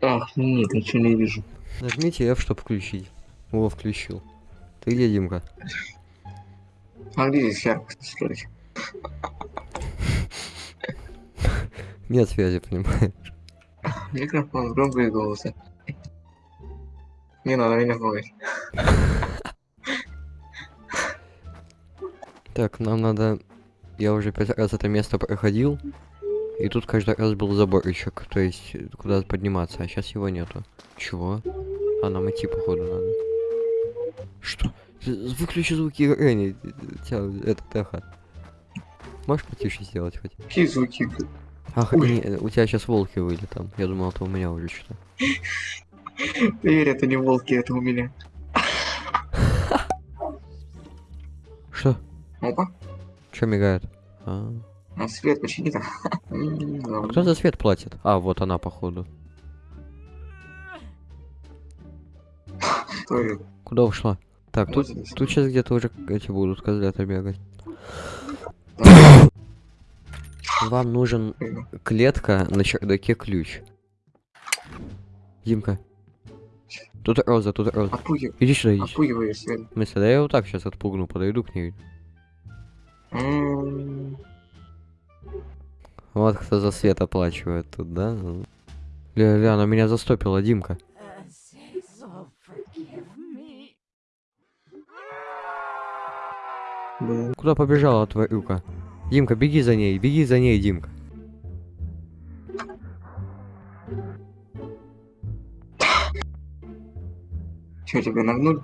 Ах, нет, ничего не вижу. Нажмите F, чтобы включить. О, включил. Ты где, Димка? А где здесь яркость настроить? Нет связи, понимаешь? Микрофон, громкие голоса. Не надо меня пугать. Так, нам надо... Я уже пять раз это место проходил. И тут каждый раз был заборчик, то есть куда подниматься, а сейчас его нету. Чего? А нам идти походу надо. Что? Выключи звуки Ренни, тебя это эхо. Можешь потише сделать хоть? Какие звуки? Ах, не, у тебя сейчас волки выли там. Я думал, это у меня уже что-то. Поверь, это не волки, это у меня. Что? Опа. Что мигает? А свет почини там. М, а кто за свет платит? А, вот она, походу. Куда ушла? Так, тут, Вот тут сейчас где-то уже эти будут козлята бегать. Вам нужен клетка на чердаке ключ. Димка. Тут роза, тут роза. Отпугивай. Иди сюда, иди сюда. Отпугивай свет. В смысле, да я его так сейчас отпугну, подойду к ней. Вот кто за свет оплачивает тут, да? Ну. Ля, ля, она меня застопила, Димка. Куда побежала тварюка? Димка, беги за ней, беги за ней, Димка. Чё, тебя нагнули?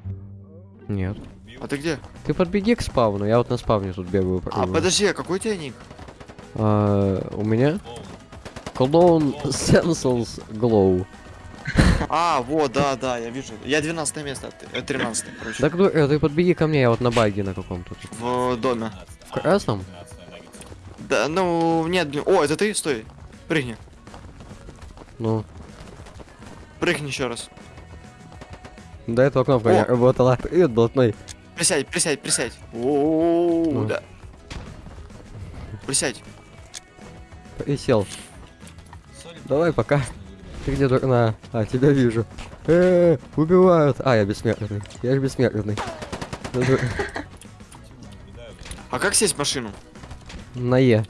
Нет. А ты где? Ты подбеги к спавну, я вот на спавне тут бегаю. А, подожди, а какой у тебя ник? А, у меня? Клоун Sensuals Glow. А, вот, да, да, я вижу. Я 12 место, а ты- э, 13 короче. Так, ну, э, ты подбеги ко мне, я вот на баге на каком-то. В доме. В красном? Да, ну, нет. О, это ты? Стой. Прыгни. Ну, Прыгни еще раз. до этого кнопка не О! работала. Привет, блатной. Присядь, присядь, присядь. О, Ну. да. Присядь. Присел. Давай, пока. Ты где, дурна? А, тебя вижу. Э, убивают. А, я бессмертный. Я же бессмертный. А как сесть в машину? На Е.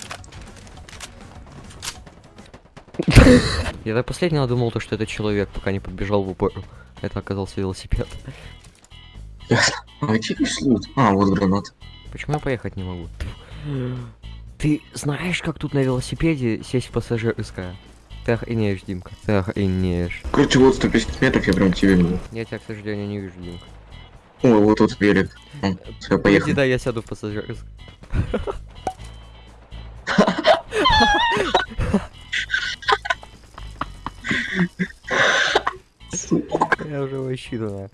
Я до последнего думал, то, что это человек, пока не подбежал в упор. Это оказался велосипед. А? А, вот гранат. Почему я поехать не могу? Ты знаешь, как тут на велосипеде сесть в пассажирское? Ты охренеешь, Димка. Ты охренеешь. Короче, вот 150 метров, я прям к тебе иду. Я тебя, к сожалению, не вижу, Димка. О, вот тут велик. Все, Иди, поехали. да, я сяду в пассажирское. Я уже вообще думаю.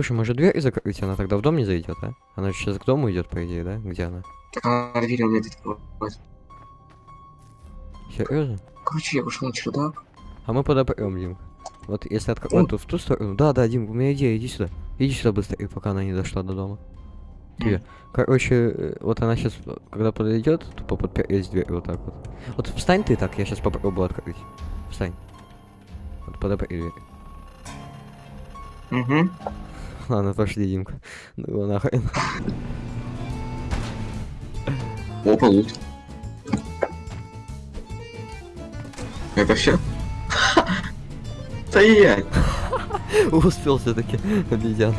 Слушай, может дверь закрыть, она тогда в дом не зайдет, а? Она сейчас к дому идет, по идее, да? Где она? Так, а дверь умеет открывать. Серьезно? Короче, я пошел на чердак. А мы подопрем, Дим. Вот если открыть тут в ту сторону. Да, да, Дим, у меня идея, иди сюда. Иди сюда быстрее, пока она не дошла до дома. Тебе. Короче, э, вот она сейчас, когда подойдет, тупо подпереть дверь вот так вот. Вот встань ты так, я сейчас попробую открыть. Встань. Вот подопри дверь. Угу. Ладно, пошли, Димка. Ну его нахрен. Опа, лут. Это все? Стоять! Успел все-таки, обезьяна.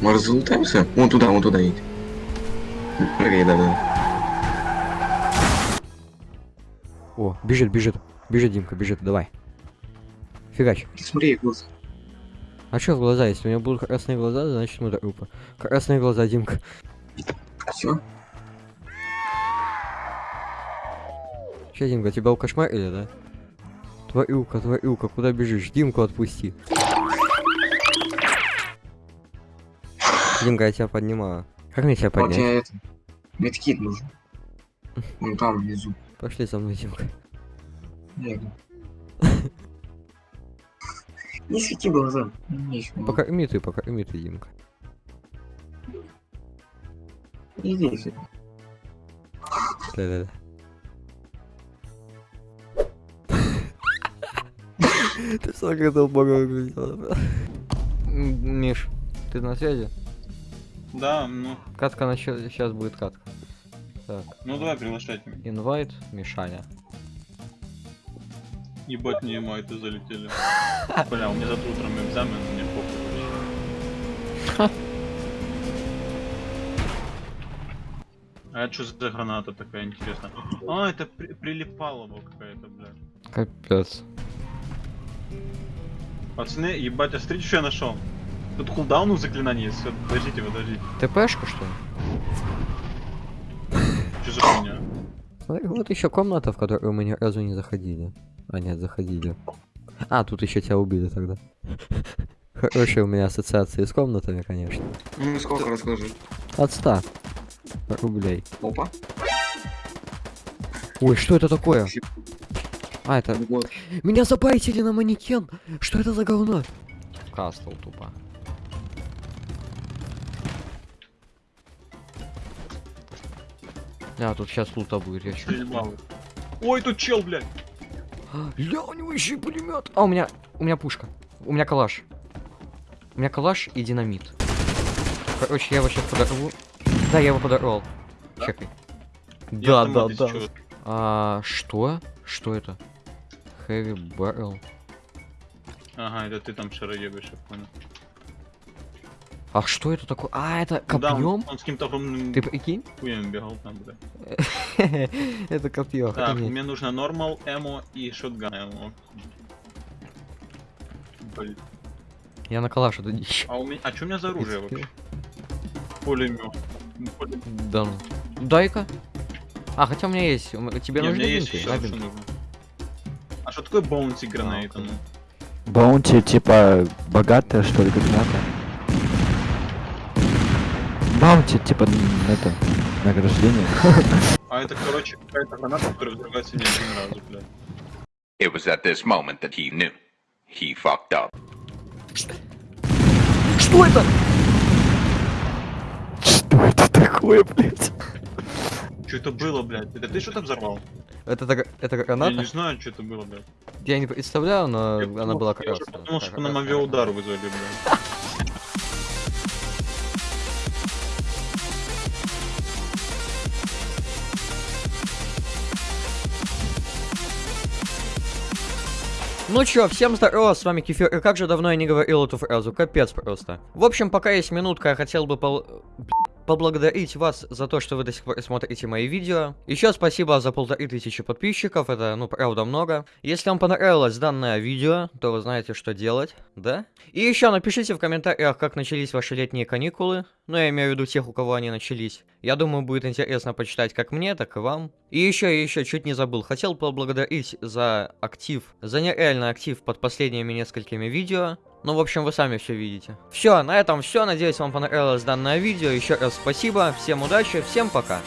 Может залутаемся? Вон туда, вон туда едь. Окей, да, да. О, бежит, бежит. Бежит, Димка, бежит, давай. Фигач. Смотри, вот. А что в глаза? Если у него будут красные глаза, значит мы трупа. Красные глаза, Димка. Все. Че, Димка, тебя укошмарили, да? Тварюка, тварюка, куда бежишь? Димку отпусти. Димка, я тебя поднимаю. Как мне тебя Вот поднять? я это. Медкит нужен. Вон там внизу. Пошли со мной, Димка. Нет. Не свети глаза. Покорми ты, покорми ты, Димка. Иди сюда. Да-да-да. Ты сколько долбогов Миш, ты на связи? Да, ну, Катка сейчас будет катка. Так, ну давай приглашайте меня. инвайт, Мишаня. Ебать не майты залетели. Бля, у меня завтра утром экзамен, мне похуй. А это что за граната такая интересная? А, это при прилипалова какая-то, бля. Капец. Пацаны, ебать, а смотрите, что я нашел. Тут кулдаун у заклинаний есть. Подождите, подождите. ТПшка что ли? Что за хуйня? Вот еще комната, в которую мы ни разу не заходили. А нет, заходили. А, тут еще тебя убили тогда. Хорошие у меня ассоциации с комнатами, конечно. Ну сколько расскажи. От 100 рублей. Опа. Ой, что это такое? А, это... Вот. Меня забайтили на манекен! Что это за говно? Кастл тупо. А, тут сейчас лута будет, я чё. Ой, тут чел, блядь. Ля, у него еще пулемет. А, у меня, у меня пушка. У меня калаш. У меня калаш и динамит. Короче, я его сейчас подорву. Да, я его подорвал. Да? Чекай. Я Да, да, да. чё. А, что? Что это? Heavy barrel. Ага, это ты там шароебишь, я понял. А что это такое? А, это Ну Да, он, копьем? он с каким-то огромным Ты прикинь? хуем бегал там, бля. это копье. Так, мне нужно нормал, эмо и шотган эмо. Блин. Я на калаш иду дичь. А у меня. А что у меня за оружие вообще? Пулемет. Ну. Да ну. Дай-ка. А, хотя у меня есть. Тебе нужны меня есть бинты? нужно. А что такое bounty grenade? окей. ну? Bounty, типа, богатая, что ли, граната? Bounty, типа, это, награждение. А это, короче, какая-то граната, которая взрывается не один разу, блядь. It was at this moment that he knew. He fucked up. Что это? Что это такое, блядь? Что это было, блядь? Это ты что-то взорвал? Это, так- это Я не граната? знаю, что это было, блядь. Я не представляю, но Я она была Я красная. подумал, Так, что нам красная. авиаудар вызвали, блядь. Ну чё, всем здорово, с вами Кефир, и как же давно я не говорил эту фразу, капец просто. В общем, пока есть минутка, я хотел бы пол- поблагодарить вас за то, что вы до сих пор смотрите мои видео. Еще спасибо за полторы тысячи подписчиков, это, ну, правда, много. Если вам понравилось данное видео, то вы знаете, что делать, да? И еще напишите в комментариях, как начались ваши летние каникулы. Ну, я имею в виду тех, у кого они начались. Я думаю, будет интересно почитать как мне, так и вам. И еще, еще, чуть не забыл, хотел поблагодарить за актив, за нереальный актив под последними несколькими видео. Ну, в общем, вы сами все видите. Все, на этом все. Надеюсь, вам понравилось данное видео. Еще раз спасибо, всем удачи, всем пока.